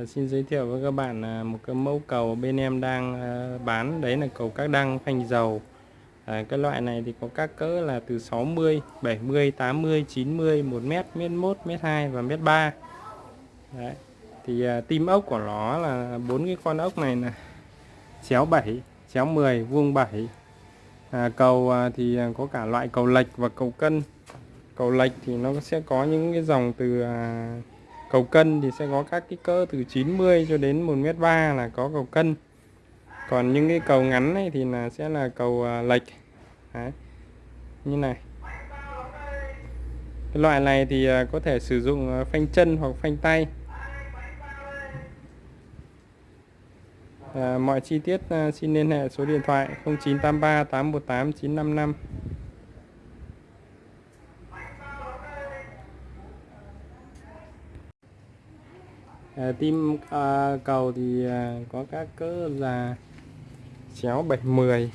Ờ, xin giới thiệu với các bạn à, một cái mẫu cầu bên em đang à, bán. Đấy là cầu các đăng phanh dầu. À, cái loại này thì có các cỡ là từ 60 70 80 90 1 mét mét 1 mét 2 và mét 3 đấy. thì à, tim ốc của nó là bốn cái con ốc này là chéo 7 chéo 10 vuông 7 à, cầu à, thì có cả loại cầu lệch và cầu cân. Cầu lệch thì nó sẽ có những cái dòng từ à, cầu cân thì sẽ có các kích cỡ từ 90 cho đến 1m3 là có cầu cân. Còn những cái cầu ngắn này thì là sẽ là cầu à, lệch. Đấy. như này. Cái loại này thì à, có thể sử dụng à, phanh chân hoặc phanh tay. À, mọi chi tiết xin liên hệ số điện thoại 0983 818 955 à, tim à, cầu thì à, có các cỡ là chéo 710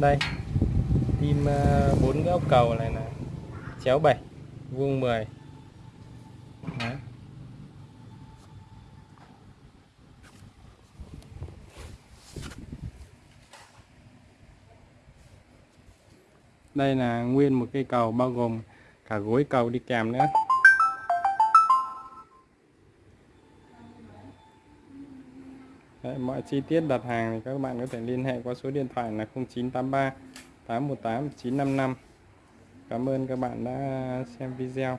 đây tim ờ, bốn uh, góc cầu này là chéo 7 vuông 10 Đấy. Đây là nguyên một cây cầu bao gồm cả gối cầu đi kèm nữa. Đấy, mọi chi tiết đặt hàng thì các bạn có thể liên hệ qua số điện thoại là 0983 818 955 Cảm ơn các bạn đã xem video.